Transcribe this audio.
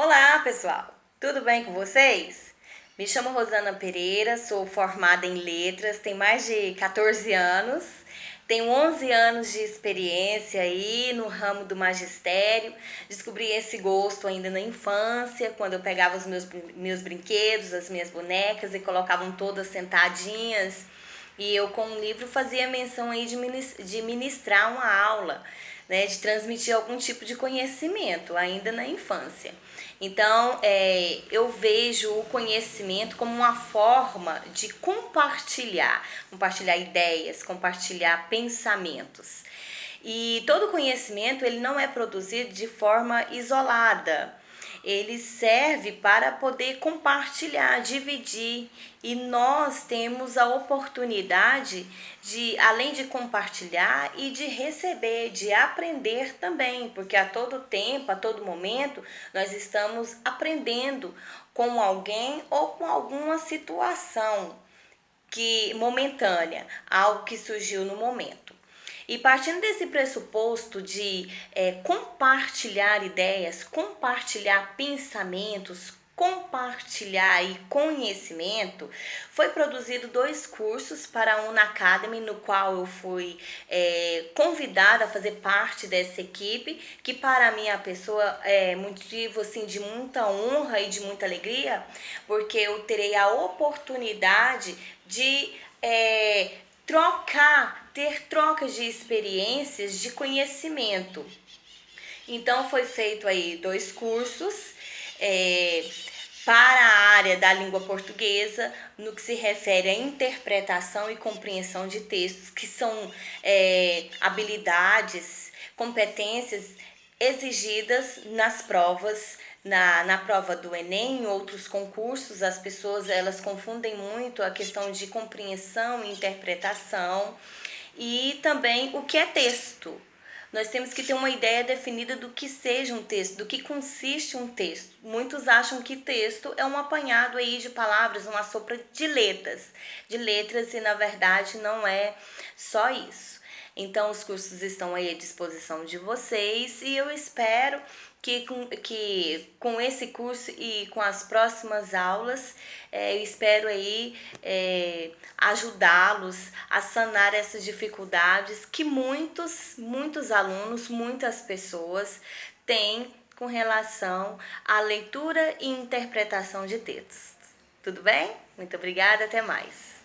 Olá, pessoal! Tudo bem com vocês? Me chamo Rosana Pereira, sou formada em letras, tenho mais de 14 anos, tenho 11 anos de experiência aí no ramo do magistério. Descobri esse gosto ainda na infância, quando eu pegava os meus, meus brinquedos, as minhas bonecas e colocavam todas sentadinhas. E eu com o livro fazia menção aí de ministrar uma aula né, de transmitir algum tipo de conhecimento ainda na infância. Então, é, eu vejo o conhecimento como uma forma de compartilhar, compartilhar ideias, compartilhar pensamentos. E todo conhecimento ele não é produzido de forma isolada ele serve para poder compartilhar, dividir. E nós temos a oportunidade de, além de compartilhar e de receber, de aprender também, porque a todo tempo, a todo momento, nós estamos aprendendo com alguém ou com alguma situação que momentânea, algo que surgiu no momento. E partindo desse pressuposto de é, compartilhar ideias, compartilhar pensamentos, compartilhar e conhecimento, foi produzido dois cursos para a Una Academy, no qual eu fui é, convidada a fazer parte dessa equipe, que para mim a pessoa é motivo assim, de muita honra e de muita alegria, porque eu terei a oportunidade de é, trocar, ter trocas de experiências, de conhecimento. Então foi feito aí dois cursos é, para a área da língua portuguesa, no que se refere à interpretação e compreensão de textos, que são é, habilidades, competências exigidas nas provas na, na prova do Enem, em outros concursos, as pessoas elas confundem muito a questão de compreensão e interpretação e também o que é texto. Nós temos que ter uma ideia definida do que seja um texto, do que consiste um texto. Muitos acham que texto é um apanhado aí de palavras, uma sopa de letras, de letras e na verdade não é só isso. Então os cursos estão aí à disposição de vocês e eu espero que com, que com esse curso e com as próximas aulas, é, eu espero aí é, ajudá-los a sanar essas dificuldades que muitos, muitos alunos, muitas pessoas têm com relação à leitura e interpretação de textos. Tudo bem? Muito obrigada, até mais.